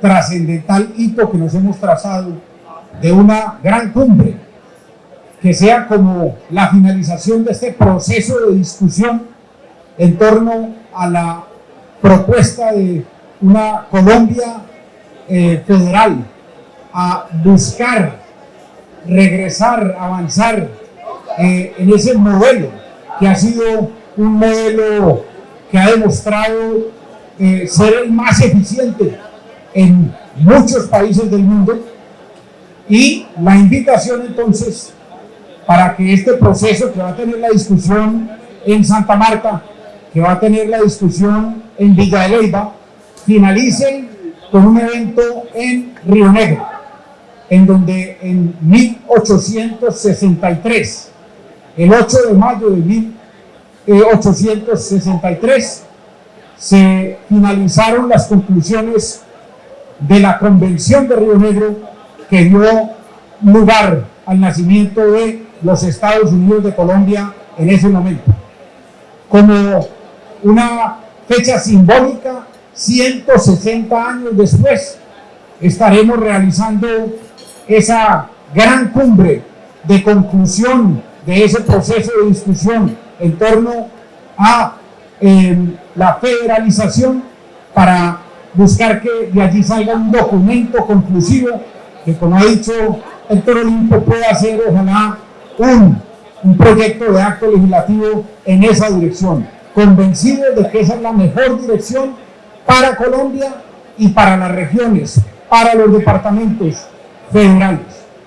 trascendental hito que nos hemos trazado de una gran cumbre. Que sea como la finalización de este proceso de discusión en torno a la propuesta de una Colombia eh, federal a buscar regresar, avanzar eh, en ese modelo que ha sido un modelo que ha demostrado eh, ser el más eficiente en muchos países del mundo. Y la invitación entonces para que este proceso que va a tener la discusión en Santa Marta, que va a tener la discusión en Villa de Leyva, finalice con un evento en Río Negro, en donde en 1863, el 8 de mayo de 1863, se finalizaron las conclusiones de la Convención de Río Negro que dio lugar al nacimiento de los Estados Unidos de Colombia en ese momento. Como una fecha simbólica, 160 años después, estaremos realizando esa gran cumbre de conclusión de ese proceso de discusión en torno a eh, la federalización para buscar que de allí salga un documento conclusivo que, como ha dicho Héctor Olimpo, pueda ser ojalá un, un proyecto de acto legislativo en esa dirección, convencido de que esa es la mejor dirección para Colombia y para las regiones, para los departamentos federales.